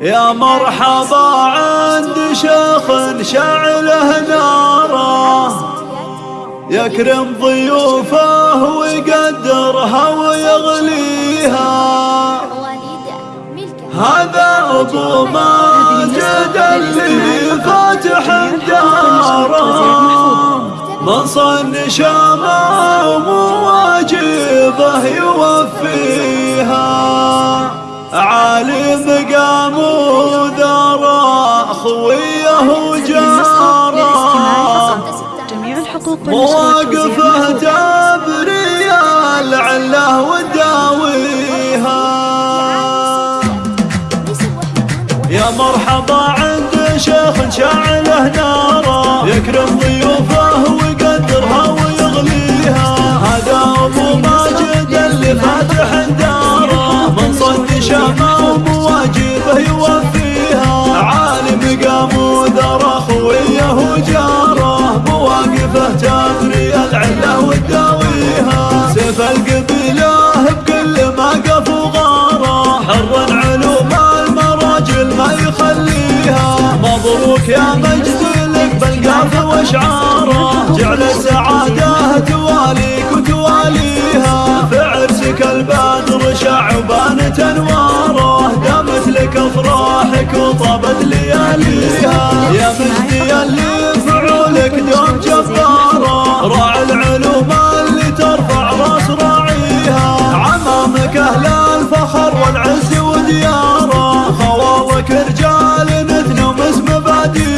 يا مرحبا عند شيخ شعله ناره. يكرم ضيوفه ويقدرها ويغليها. هذا ابو ماجد اللي فاتح داره من صن شامه ومواجبه يوفيها. عالي الحقوق مواقفه تبري العله وداويها. يا مرحبا عند شيخ شعله ناره يكرم ضيوفه ويقدرها ويغليها. هذا أبو ماجد اللي فاتح داره من صد شمه سيف القبيله بكل ما قف وغاره حر علوم المراجل ما يخليها. مبروك يا مجد لك بالقاف وأشعارة. جعل السعادة تواليك وتواليها. في عرسك البدر شعبان انواره دامت لك افراحك وطابت لياليها dünya